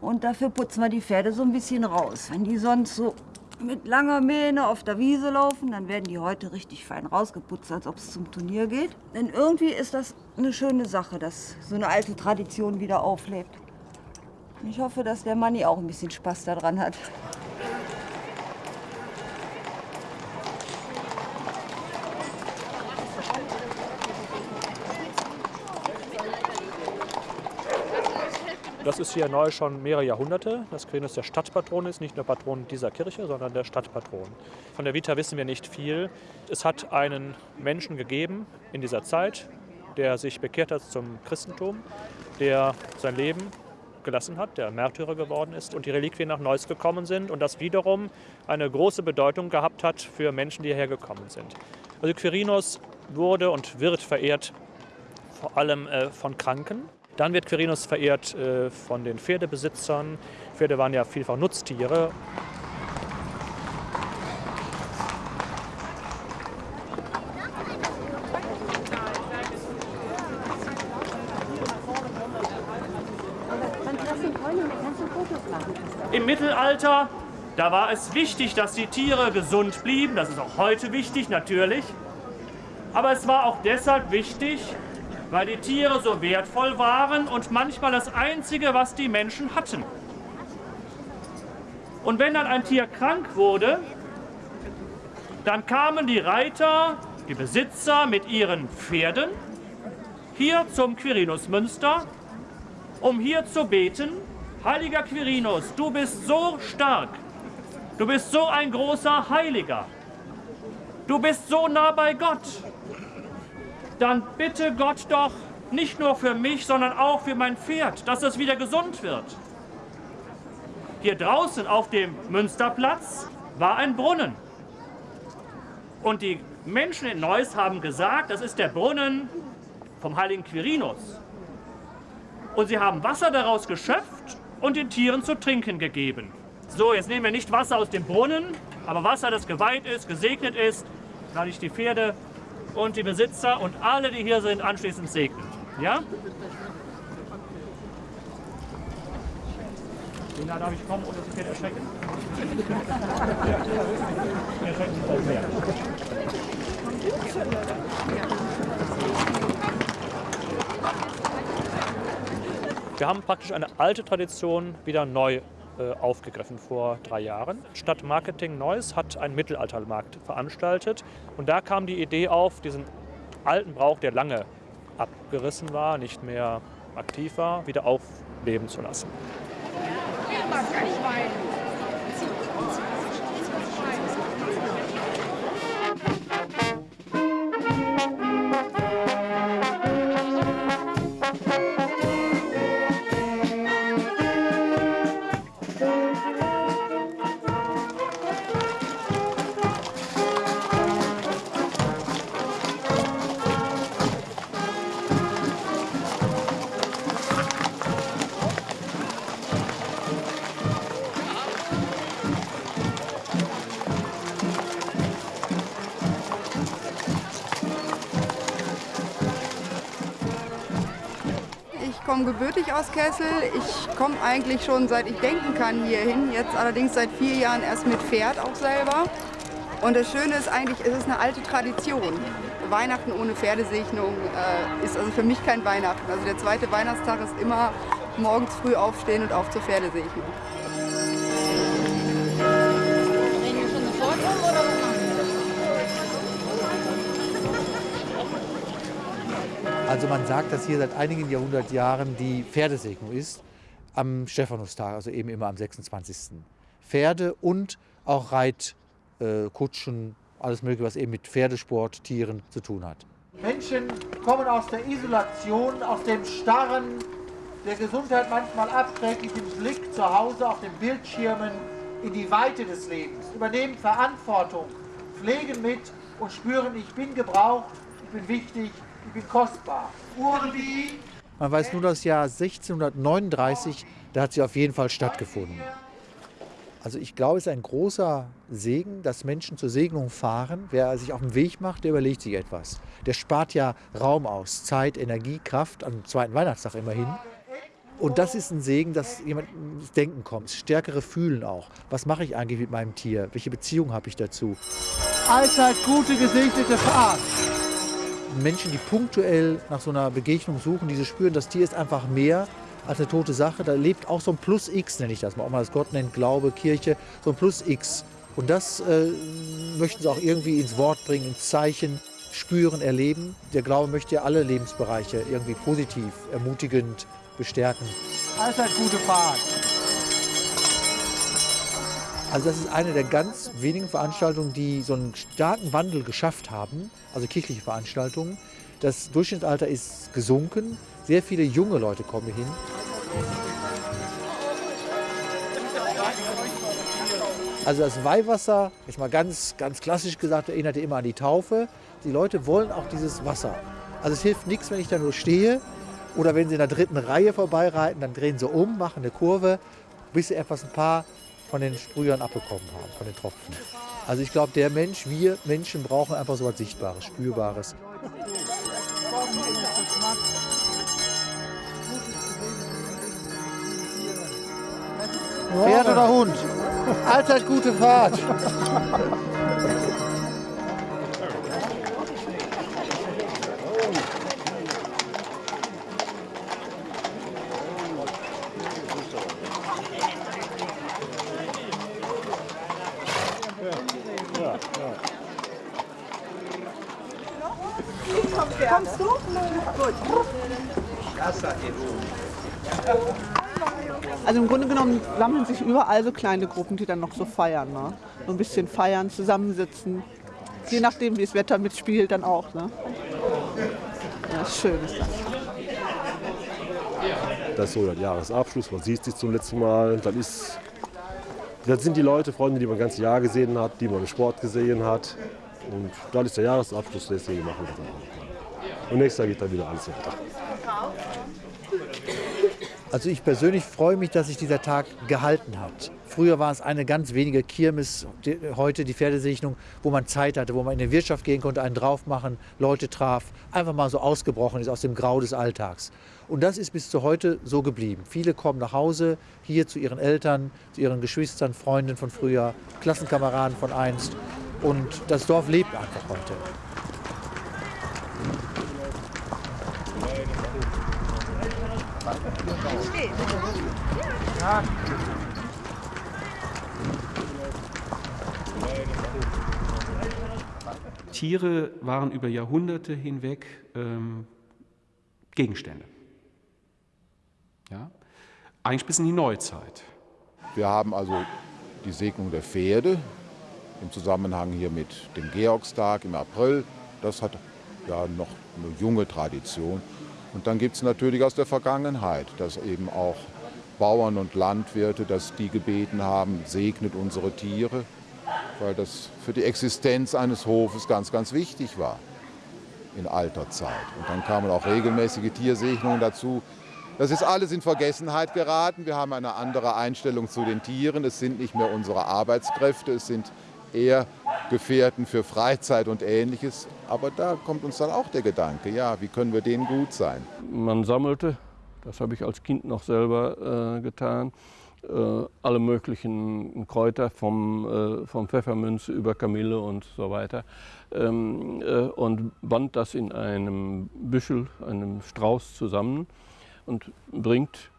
Und dafür putzen wir die Pferde so ein bisschen raus. Wenn die sonst so mit langer Mähne auf der Wiese laufen, dann werden die heute richtig fein rausgeputzt, als ob es zum Turnier geht. Denn irgendwie ist das eine schöne Sache, dass so eine alte Tradition wieder auflebt. Ich hoffe, dass der Manni auch ein bisschen Spaß daran hat. Das ist hier neu schon mehrere Jahrhunderte. Das Quirinus der Stadtpatron ist, nicht nur Patron dieser Kirche, sondern der Stadtpatron. Von der Vita wissen wir nicht viel. Es hat einen Menschen gegeben in dieser Zeit, der sich bekehrt hat zum Christentum, der sein Leben gelassen hat, der Märtyrer geworden ist und die Reliquien nach Neuss gekommen sind und das wiederum eine große Bedeutung gehabt hat für Menschen, die hierher gekommen sind. Also Quirinus wurde und wird verehrt vor allem äh, von Kranken, dann wird Quirinus verehrt äh, von den Pferdebesitzern. Pferde waren ja vielfach Nutztiere. Im Mittelalter, da war es wichtig, dass die Tiere gesund blieben. Das ist auch heute wichtig, natürlich. Aber es war auch deshalb wichtig, weil die Tiere so wertvoll waren und manchmal das Einzige, was die Menschen hatten. Und wenn dann ein Tier krank wurde, dann kamen die Reiter, die Besitzer mit ihren Pferden hier zum Quirinusmünster, um hier zu beten, Heiliger Quirinus, du bist so stark, du bist so ein großer Heiliger, du bist so nah bei Gott, dann bitte Gott doch nicht nur für mich, sondern auch für mein Pferd, dass es wieder gesund wird. Hier draußen auf dem Münsterplatz war ein Brunnen. Und die Menschen in Neuss haben gesagt, das ist der Brunnen vom heiligen Quirinus. Und sie haben Wasser daraus geschöpft und den Tieren zu trinken gegeben. So, jetzt nehmen wir nicht Wasser aus dem Brunnen, aber Wasser, das geweiht ist, gesegnet ist, lade ich die Pferde und die Besitzer und alle, die hier sind, anschließend segnen. Ja? Lina, darf ich kommen und das Pferd erschrecken? Wir haben praktisch eine alte Tradition wieder neu aufgegriffen vor drei Jahren. Stadt Marketing Neuss hat einen Mittelaltermarkt veranstaltet und da kam die Idee auf, diesen alten Brauch, der lange abgerissen war, nicht mehr aktiv war, wieder aufleben zu lassen. Ich gebürtig aus Kessel. Ich komme eigentlich schon seit ich denken kann hierhin. Jetzt allerdings seit vier Jahren erst mit Pferd auch selber. Und das Schöne ist eigentlich, es ist eine alte Tradition. Weihnachten ohne Pferdesegnung äh, ist also für mich kein Weihnachten. Also der zweite Weihnachtstag ist immer morgens früh aufstehen und auf zur Pferdesegnung. Also man sagt, dass hier seit einigen Jahrhundertjahren die Pferdesegnung ist, am Stephanustag, also eben immer am 26. Pferde und auch Reitkutschen, alles mögliche, was eben mit Pferdesport, Tieren zu tun hat. Menschen kommen aus der Isolation, aus dem Starren, der Gesundheit manchmal abträglichen Blick zu Hause auf den Bildschirmen in die Weite des Lebens, übernehmen Verantwortung, pflegen mit und spüren, ich bin gebraucht, ich bin wichtig, bin kostbar. Urbi, Man weiß nur das Jahr 1639, da hat sie auf jeden Fall stattgefunden. Also ich glaube, es ist ein großer Segen, dass Menschen zur Segnung fahren. Wer sich auf den Weg macht, der überlegt sich etwas. Der spart ja Raum aus, Zeit, Energie, Kraft, am zweiten Weihnachtstag immerhin. Und das ist ein Segen, dass jemand ins Denken kommt, stärkere Fühlen auch. Was mache ich eigentlich mit meinem Tier? Welche Beziehung habe ich dazu? allzeit gute, gesegnete Fahrt. Menschen, die punktuell nach so einer Begegnung suchen, diese spüren, das Tier ist einfach mehr als eine tote Sache. Da lebt auch so ein Plus X, nenne ich das mal, auch mal das Gott nennt, Glaube, Kirche, so ein Plus X. Und das äh, möchten sie auch irgendwie ins Wort bringen, ins Zeichen, spüren, erleben. Der Glaube möchte ja alle Lebensbereiche irgendwie positiv, ermutigend bestärken. Allzeit gute Fahrt. Also das ist eine der ganz wenigen Veranstaltungen, die so einen starken Wandel geschafft haben, also kirchliche Veranstaltungen. Das Durchschnittsalter ist gesunken, sehr viele junge Leute kommen hin. Also das Weihwasser, jetzt mal ganz, ganz klassisch gesagt, erinnerte immer an die Taufe. Die Leute wollen auch dieses Wasser. Also es hilft nichts, wenn ich da nur stehe oder wenn sie in der dritten Reihe vorbeireiten, dann drehen sie um, machen eine Kurve, bis sie etwas ein paar von den Sprühern abbekommen haben, von den Tropfen. Also ich glaube, der Mensch, wir Menschen brauchen einfach so etwas Sichtbares, Spürbares. Pferd oder Hund? Allzeit gute Fahrt. [laughs] Kommst du? Gut. Also im Grunde genommen sammeln sich überall so kleine Gruppen, die dann noch so feiern. Ne? So ein bisschen feiern, zusammensitzen. Je nachdem, wie das Wetter mitspielt, dann auch. Ne? Ja, schön ist das. Das ist so der Jahresabschluss, man sieht sich zum letzten Mal. Dann, ist, dann sind die Leute, Freunde, die man das ganze Jahr gesehen hat, die man im Sport gesehen hat. Und dann ist der Jahresabschluss, deswegen machen wir das auch. Und nächstes Jahr geht dann wieder alles weiter. Also ich persönlich freue mich, dass sich dieser Tag gehalten hat. Früher war es eine ganz wenige Kirmes, die, heute die Pferdesegnung, wo man Zeit hatte, wo man in die Wirtschaft gehen konnte, einen drauf machen, Leute traf, einfach mal so ausgebrochen ist aus dem Grau des Alltags. Und das ist bis zu heute so geblieben. Viele kommen nach Hause, hier zu ihren Eltern, zu ihren Geschwistern, Freunden von früher, Klassenkameraden von einst. Und das Dorf lebt einfach heute. Tiere waren über Jahrhunderte hinweg ähm, Gegenstände. Ja? Eigentlich bis in die Neuzeit. Wir haben also die Segnung der Pferde im Zusammenhang hier mit dem Georgstag im April. Das hat ja noch eine junge Tradition. Und dann gibt es natürlich aus der Vergangenheit, dass eben auch Bauern und Landwirte, dass die gebeten haben, segnet unsere Tiere, weil das für die Existenz eines Hofes ganz, ganz wichtig war in alter Zeit. Und dann kamen auch regelmäßige Tiersegnungen dazu. Das ist alles in Vergessenheit geraten. Wir haben eine andere Einstellung zu den Tieren. Es sind nicht mehr unsere Arbeitskräfte, es sind eher Gefährten für Freizeit und Ähnliches. Aber da kommt uns dann auch der Gedanke, ja, wie können wir denen gut sein? Man sammelte, das habe ich als Kind noch selber äh, getan, äh, alle möglichen Kräuter vom, äh, vom Pfefferminze über Kamille und so weiter ähm, äh, und band das in einem Büschel, einem Strauß zusammen und bringt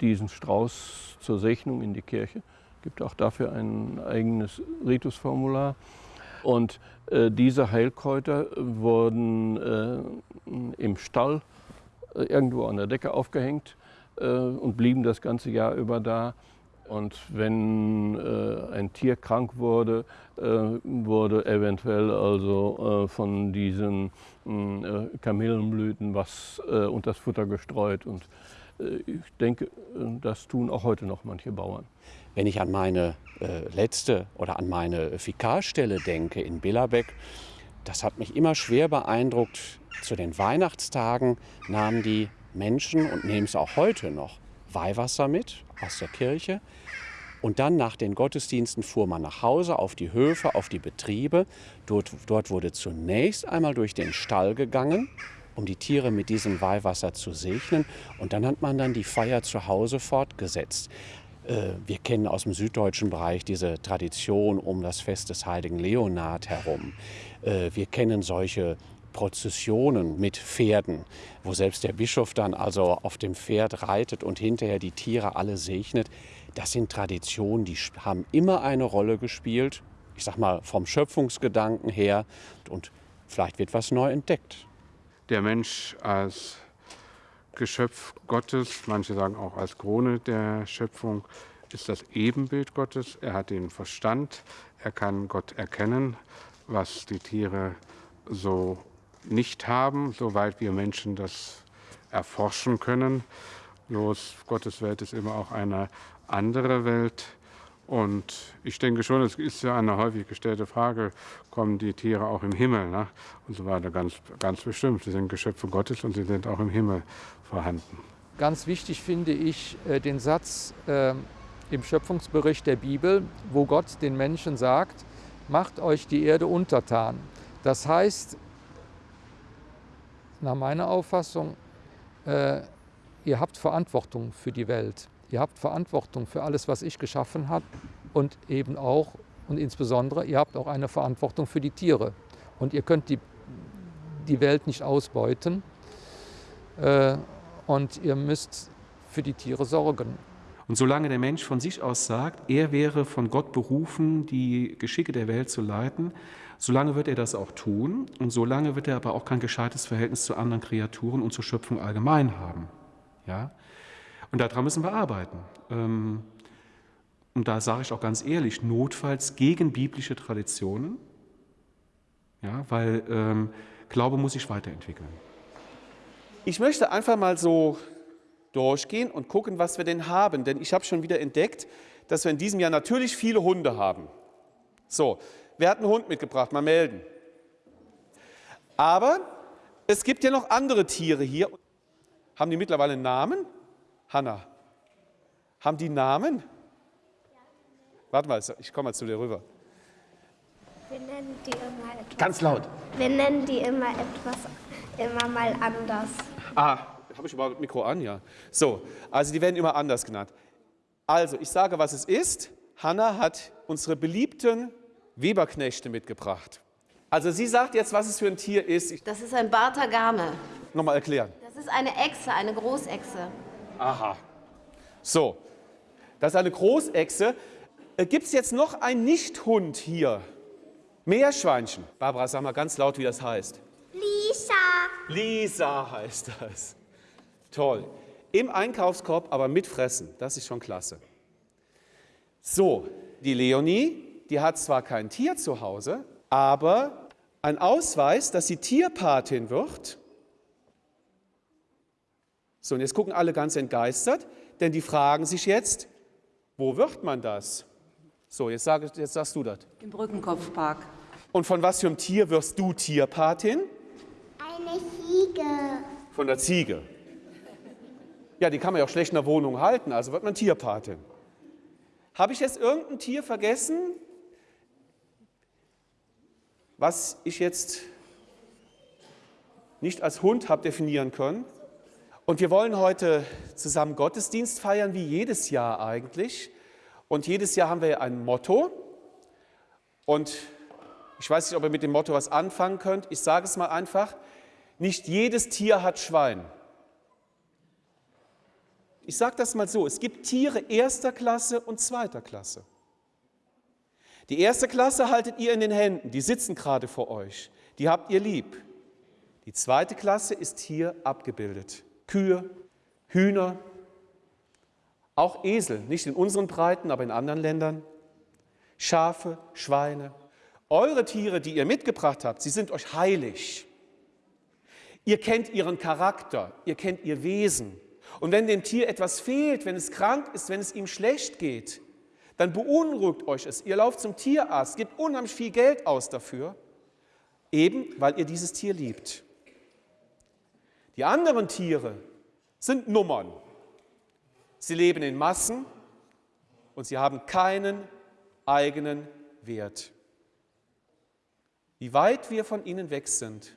diesen Strauß zur Segnung in die Kirche. Gibt auch dafür ein eigenes Ritusformular. Und äh, diese Heilkräuter wurden äh, im Stall äh, irgendwo an der Decke aufgehängt äh, und blieben das ganze Jahr über da. Und wenn äh, ein Tier krank wurde, äh, wurde eventuell also von diesen Kamillenblüten was unter das Futter gestreut. Und ich denke, das tun auch heute noch manche Bauern. Wenn ich an meine äh, letzte oder an meine Fäkalstelle denke in Billerbeck, das hat mich immer schwer beeindruckt. Zu den Weihnachtstagen nahmen die Menschen und nehmen es auch heute noch Weihwasser mit aus der Kirche. Und dann nach den Gottesdiensten fuhr man nach Hause auf die Höfe, auf die Betriebe. Dort, dort wurde zunächst einmal durch den Stall gegangen, um die Tiere mit diesem Weihwasser zu segnen. Und dann hat man dann die Feier zu Hause fortgesetzt. Äh, wir kennen aus dem süddeutschen Bereich diese Tradition um das Fest des heiligen Leonhard herum. Äh, wir kennen solche Prozessionen mit Pferden, wo selbst der Bischof dann also auf dem Pferd reitet und hinterher die Tiere alle segnet. Das sind Traditionen, die haben immer eine Rolle gespielt. Ich sag mal vom Schöpfungsgedanken her und vielleicht wird was neu entdeckt. Der Mensch als Geschöpf Gottes, manche sagen auch als Krone der Schöpfung, ist das Ebenbild Gottes. Er hat den Verstand, er kann Gott erkennen, was die Tiere so nicht haben, soweit wir Menschen das erforschen können. Bloß Gottes Welt ist immer auch eine andere Welt. Und ich denke schon, es ist ja eine häufig gestellte Frage, kommen die Tiere auch im Himmel? Ne? Und so weiter, ganz, ganz bestimmt. Sie sind Geschöpfe Gottes und sie sind auch im Himmel vorhanden. Ganz wichtig finde ich äh, den Satz äh, im Schöpfungsbericht der Bibel, wo Gott den Menschen sagt, macht euch die Erde untertan. Das heißt, nach meiner Auffassung, äh, ihr habt Verantwortung für die Welt. Ihr habt Verantwortung für alles, was ich geschaffen habe und eben auch und insbesondere, ihr habt auch eine Verantwortung für die Tiere. Und ihr könnt die, die Welt nicht ausbeuten äh, und ihr müsst für die Tiere sorgen. Und solange der Mensch von sich aus sagt, er wäre von Gott berufen, die Geschicke der Welt zu leiten, solange wird er das auch tun und solange wird er aber auch kein gescheites Verhältnis zu anderen Kreaturen und zur Schöpfung allgemein haben. Ja? Und daran müssen wir arbeiten. Ähm, und da sage ich auch ganz ehrlich, notfalls gegen biblische Traditionen, ja, weil ähm, Glaube muss sich weiterentwickeln. Ich möchte einfach mal so durchgehen und gucken, was wir denn haben. Denn ich habe schon wieder entdeckt, dass wir in diesem Jahr natürlich viele Hunde haben. So, wer hat einen Hund mitgebracht? Mal melden. Aber es gibt ja noch andere Tiere hier. Haben die mittlerweile einen Namen? Hanna, haben die Namen? Warte mal, ich komme mal zu dir rüber. Wir nennen die immer etwas. Ganz laut. Wir nennen die immer etwas, immer mal anders. Ah, habe ich überhaupt das Mikro an? Ja. So, also die werden immer anders genannt. Also, ich sage, was es ist. Hanna hat unsere beliebten Weberknechte mitgebracht. Also sie sagt jetzt, was es für ein Tier ist. Ich Das ist ein Bartagame. Nochmal erklären. Das ist eine Echse, eine Großechse. Aha. So, das ist eine Großechse. Äh, Gibt es jetzt noch einen Nichthund hier? Meerschweinchen. Barbara, sag mal ganz laut, wie das heißt. Lisa. Lisa heißt das. Toll. Im Einkaufskorb, aber mit Fressen. Das ist schon klasse. So, die Leonie, die hat zwar kein Tier zu Hause, aber ein Ausweis, dass sie Tierpatin wird. So, und jetzt gucken alle ganz entgeistert, denn die fragen sich jetzt, wo wird man das? So, jetzt, sag, jetzt sagst du das. Im Brückenkopfpark. Und von was für einem Tier wirst du Tierpatin? Eine Ziege. Von der Ziege. Ja, die kann man ja auch schlecht in der Wohnung halten, also wird man Tierpatin. Habe ich jetzt irgendein Tier vergessen, was ich jetzt nicht als Hund habe definieren können? Und wir wollen heute zusammen Gottesdienst feiern, wie jedes Jahr eigentlich. Und jedes Jahr haben wir ein Motto. Und ich weiß nicht, ob ihr mit dem Motto was anfangen könnt. Ich sage es mal einfach. Nicht jedes Tier hat Schwein. Ich sage das mal so. Es gibt Tiere erster Klasse und zweiter Klasse. Die erste Klasse haltet ihr in den Händen. Die sitzen gerade vor euch. Die habt ihr lieb. Die zweite Klasse ist hier abgebildet. Kühe, Hühner, auch Esel, nicht in unseren Breiten, aber in anderen Ländern, Schafe, Schweine. Eure Tiere, die ihr mitgebracht habt, sie sind euch heilig. Ihr kennt ihren Charakter, ihr kennt ihr Wesen. Und wenn dem Tier etwas fehlt, wenn es krank ist, wenn es ihm schlecht geht, dann beunruhigt euch es. Ihr lauft zum Tierarzt, gebt unheimlich viel Geld aus dafür, eben weil ihr dieses Tier liebt. Die anderen Tiere sind Nummern. Sie leben in Massen und sie haben keinen eigenen Wert. Wie weit wir von ihnen weg sind,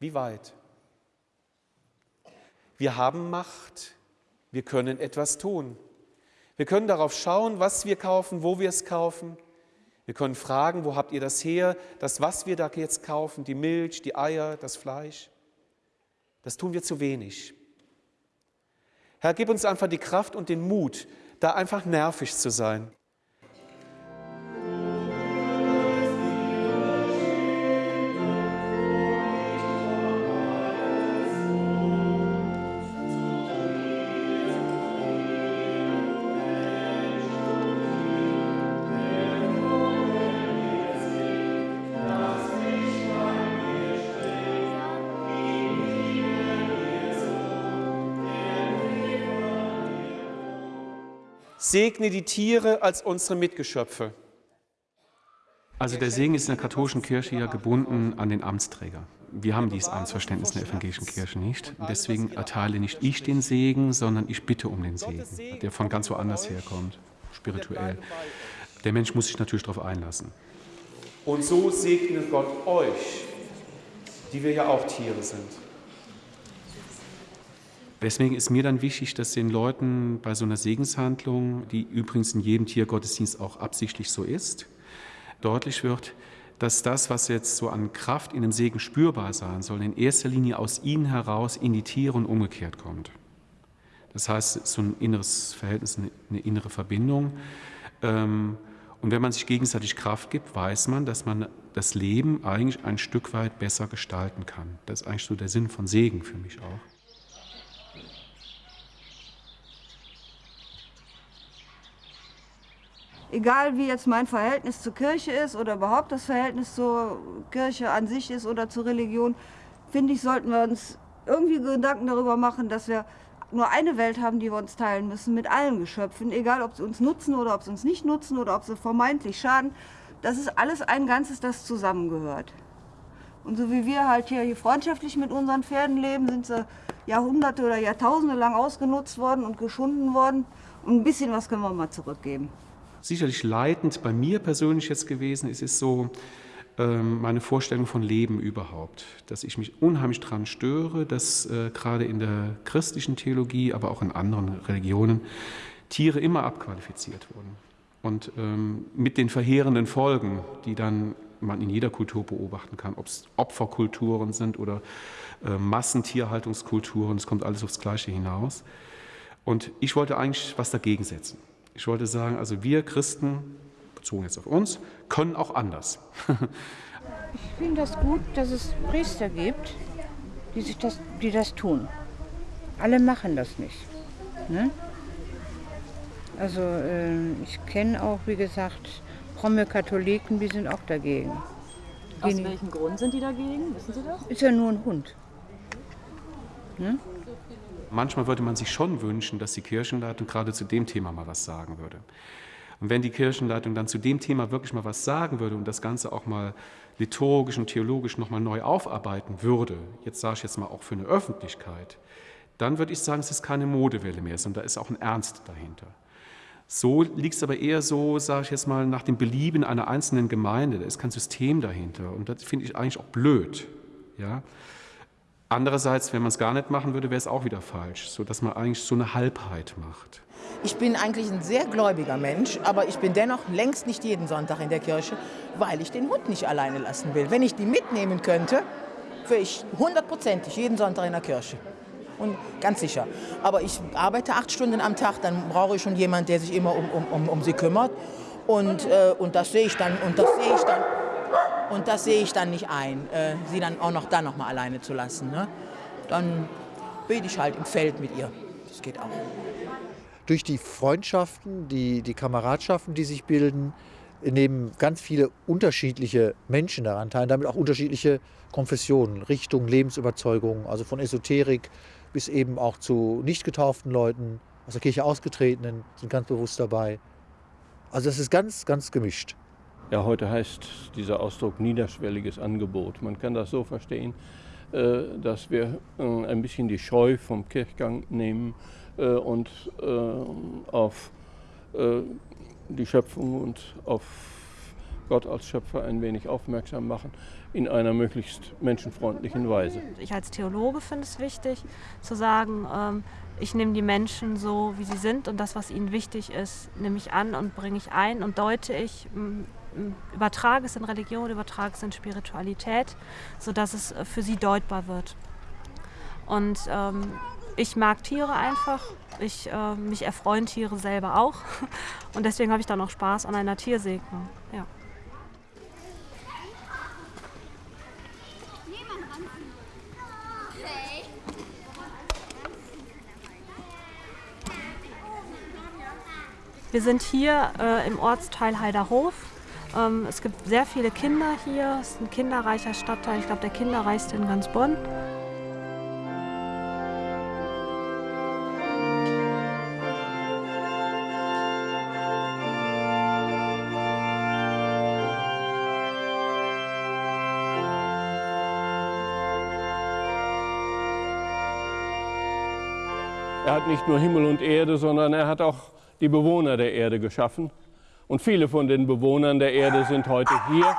wie weit. Wir haben Macht, wir können etwas tun. Wir können darauf schauen, was wir kaufen, wo wir es kaufen. Wir können fragen, wo habt ihr das her, das, was wir da jetzt kaufen, die Milch, die Eier, das Fleisch. Das tun wir zu wenig. Herr, gib uns einfach die Kraft und den Mut, da einfach nervig zu sein. Segne die Tiere als unsere Mitgeschöpfe. Also der Segen ist in der katholischen Kirche ja gebunden an den Amtsträger. Wir haben dieses Amtsverständnis in der evangelischen Kirche nicht. Deswegen erteile nicht ich den Segen, sondern ich bitte um den Segen, der von ganz woanders herkommt, spirituell. Der Mensch muss sich natürlich darauf einlassen. Und so segne Gott euch, die wir ja auch Tiere sind. Deswegen ist mir dann wichtig, dass den Leuten bei so einer Segenshandlung, die übrigens in jedem Tiergottesdienst auch absichtlich so ist, deutlich wird, dass das, was jetzt so an Kraft in dem Segen spürbar sein soll, in erster Linie aus ihnen heraus in die Tiere und umgekehrt kommt. Das heißt, so ein inneres Verhältnis, eine, eine innere Verbindung. Ähm, und wenn man sich gegenseitig Kraft gibt, weiß man, dass man das Leben eigentlich ein Stück weit besser gestalten kann. Das ist eigentlich so der Sinn von Segen für mich auch. Egal wie jetzt mein Verhältnis zur Kirche ist oder überhaupt das Verhältnis zur Kirche an sich ist oder zur Religion, finde ich, sollten wir uns irgendwie Gedanken darüber machen, dass wir nur eine Welt haben, die wir uns teilen müssen mit allen Geschöpfen, egal ob sie uns nutzen oder ob sie uns nicht nutzen oder ob sie vermeintlich schaden. Das ist alles ein Ganzes, das zusammengehört. Und so wie wir halt hier freundschaftlich mit unseren Pferden leben, sind sie Jahrhunderte oder Jahrtausende lang ausgenutzt worden und geschunden worden. Und ein bisschen was können wir mal zurückgeben sicherlich leitend bei mir persönlich jetzt gewesen ist, ist so ähm, meine Vorstellung von Leben überhaupt, dass ich mich unheimlich daran störe, dass äh, gerade in der christlichen Theologie, aber auch in anderen Religionen Tiere immer abqualifiziert wurden. Und ähm, mit den verheerenden Folgen, die dann man in jeder Kultur beobachten kann, ob es Opferkulturen sind oder äh, Massentierhaltungskulturen, es kommt alles aufs Gleiche hinaus. Und ich wollte eigentlich was dagegen setzen. Ich wollte sagen, also wir Christen, bezogen jetzt auf uns, können auch anders. ich finde das gut, dass es Priester gibt, die, sich das, die das tun. Alle machen das nicht. Ne? Also äh, ich kenne auch, wie gesagt, fromme Katholiken, die sind auch dagegen. Aus welchem Grund sind die dagegen? Wissen Sie das? Ist ja nur ein Hund. Ne? Manchmal würde man sich schon wünschen, dass die Kirchenleitung gerade zu dem Thema mal was sagen würde. Und wenn die Kirchenleitung dann zu dem Thema wirklich mal was sagen würde und das Ganze auch mal liturgisch und theologisch nochmal neu aufarbeiten würde, jetzt sage ich jetzt mal auch für eine Öffentlichkeit, dann würde ich sagen, es ist keine Modewelle mehr, sondern da ist auch ein Ernst dahinter. So liegt es aber eher so, sage ich jetzt mal, nach dem Belieben einer einzelnen Gemeinde. Da ist kein System dahinter. Und das finde ich eigentlich auch blöd. Ja? Andererseits, wenn man es gar nicht machen würde, wäre es auch wieder falsch, sodass man eigentlich so eine Halbheit macht. Ich bin eigentlich ein sehr gläubiger Mensch, aber ich bin dennoch längst nicht jeden Sonntag in der Kirche, weil ich den Hund nicht alleine lassen will. Wenn ich die mitnehmen könnte, wäre ich hundertprozentig jeden Sonntag in der Kirche. Und ganz sicher. Aber ich arbeite acht Stunden am Tag, dann brauche ich schon jemanden, der sich immer um, um, um, um sie kümmert. Und, äh, und das sehe ich dann, und das sehe ich dann und das sehe ich dann nicht ein, äh, sie dann auch noch dann noch mal alleine zu lassen. Ne? Dann bete ich halt im Feld mit ihr. Das geht auch. Durch die Freundschaften, die, die Kameradschaften, die sich bilden, nehmen ganz viele unterschiedliche Menschen daran teil, damit auch unterschiedliche Konfessionen, Richtungen, Lebensüberzeugungen, also von Esoterik bis eben auch zu nicht getauften Leuten, aus der Kirche ausgetretenen, sind ganz bewusst dabei. Also das ist ganz, ganz gemischt. Ja, heute heißt dieser Ausdruck niederschwelliges Angebot. Man kann das so verstehen, äh, dass wir äh, ein bisschen die Scheu vom Kirchgang nehmen äh, und auf die Schöpfung und auf Gott als Schöpfer ein wenig aufmerksam machen in einer möglichst menschenfreundlichen Weise. Ich als Theologe finde es wichtig zu sagen, ähm, ich nehme die Menschen so, wie sie sind und das, was ihnen wichtig ist, nehme ich an und bringe ich ein und deute ich übertrage es in Religion, übertrage es in Spiritualität, sodass es äh, für sie deutbar wird. Und ähm, ich mag Tiere einfach. Ich, äh, mich erfreuen Tiere selber auch. [laughs] Und deswegen habe ich dann auch Spaß an einer Tiersegnung. Ja. Wir sind hier äh, im Ortsteil Heiderhof ähm, es gibt sehr viele Kinder hier. Es ist ein kinderreicher Stadtteil. Ich glaube, der kinderreichste in ganz Bonn. Er hat nicht nur Himmel und Erde, sondern er hat auch die Bewohner der Erde geschaffen. Und viele von den Bewohnern der Erde sind heute hier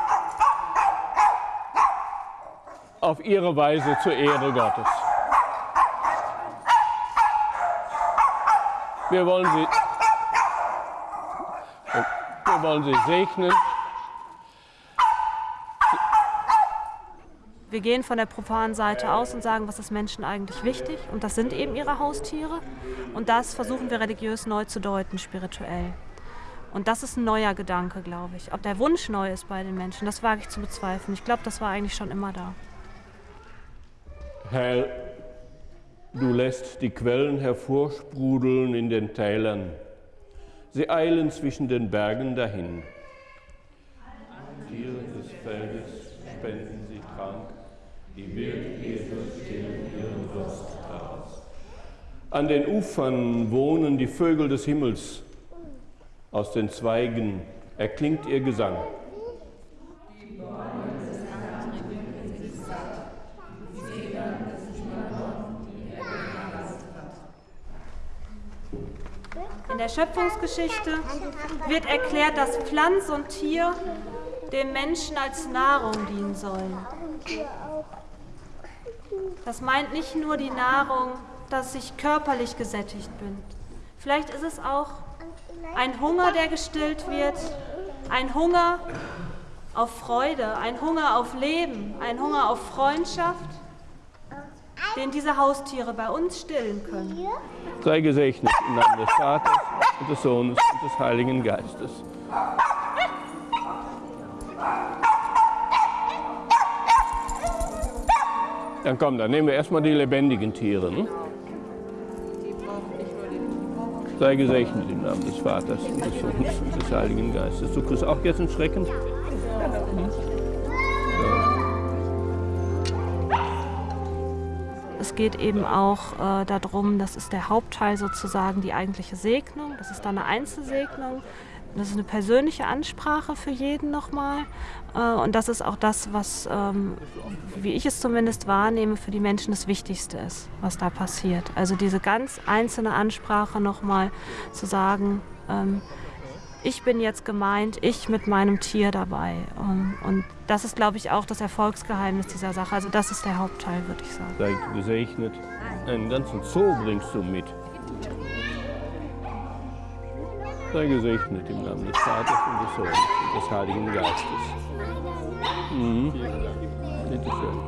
auf ihre Weise zur Ehre Gottes. Wir wollen sie, wir wollen sie segnen. wir gehen von der profanen Seite aus und sagen, was ist Menschen eigentlich wichtig. Und das sind eben ihre Haustiere. Und das versuchen wir religiös neu zu deuten, spirituell. Und das ist ein neuer Gedanke, glaube ich. Ob der Wunsch neu ist bei den Menschen, das wage ich zu bezweifeln. Ich glaube, das war eigentlich schon immer da. Herr, du lässt die Quellen hervorsprudeln in den Tälern. Sie eilen zwischen den Bergen dahin. Tiere des Feldes spenden sie Trank, die Wildesel stillen ihren Durst daraus. An den Ufern wohnen die Vögel des Himmels. Aus den Zweigen erklingt ihr Gesang. In der Schöpfungsgeschichte wird erklärt, dass Pflanz und Tier dem Menschen als Nahrung dienen sollen. Das meint nicht nur die Nahrung, dass ich körperlich gesättigt bin. Vielleicht ist es auch ein Hunger, der gestillt wird, ein Hunger auf Freude, ein Hunger auf Leben, ein Hunger auf Freundschaft, den diese Haustiere bei uns stillen können. Sei gesegnet im Namen des Vaters und des Sohnes und des Heiligen Geistes. Dann komm, dann nehmen wir erstmal die lebendigen Tiere. Ne? Sei gesegnet im Namen des Vaters und des Sohnes und des Heiligen Geistes. Du kriegst auch jetzt einen Schrecken? Es geht eben auch äh, darum, das ist der Hauptteil sozusagen, die eigentliche Segnung. Das ist dann eine Einzelsegnung. Das ist eine persönliche Ansprache für jeden nochmal. Äh, und das ist auch das, was, ähm, wie ich es zumindest wahrnehme, für die Menschen das Wichtigste ist, was da passiert. Also diese ganz einzelne Ansprache nochmal zu sagen, ähm, ich bin jetzt gemeint, ich mit meinem Tier dabei. Und, und das ist, glaube ich, auch das Erfolgsgeheimnis dieser Sache. Also das ist der Hauptteil, würde ich sagen. Sei gesegnet. Einen ganzen Zoo bringst du mit. Sei gesegnet im Namen des Vaters und des Sohnes und des Heiligen Geistes. Mhm. Bitte schön.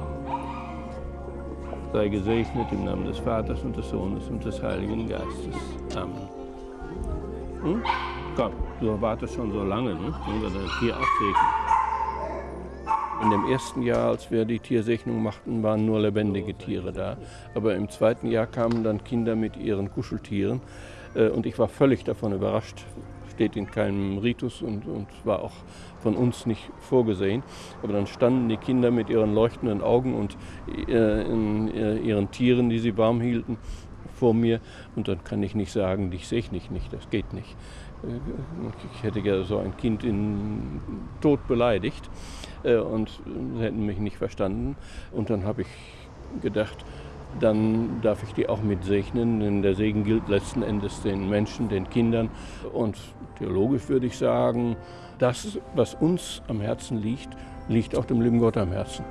Sei gesegnet im Namen des Vaters und des Sohnes und des Heiligen Geistes. Amen. Hm? Komm, du wartest schon so lange, ne? Wollen wir das Tier auch segnen? In dem ersten Jahr, als wir die Tiersegnung machten, waren nur lebendige Tiere da. Aber im zweiten Jahr kamen dann Kinder mit ihren Kuscheltieren. Äh, und ich war völlig davon überrascht. Steht in keinem Ritus und, und war auch von uns nicht vorgesehen. Aber dann standen die Kinder mit ihren leuchtenden Augen und äh, in, äh, ihren Tieren, die sie warm hielten, vor mir. Und dann kann ich nicht sagen, dich segne ich nicht, das geht nicht. Äh, ich hätte ja so ein Kind in Tod beleidigt äh, und sie hätten mich nicht verstanden. Und dann habe ich gedacht, dann darf ich die auch mit segnen, denn der Segen gilt letzten Endes den Menschen, den Kindern. Und theologisch würde ich sagen, das, was uns am Herzen liegt, liegt auch dem lieben Gott am Herzen.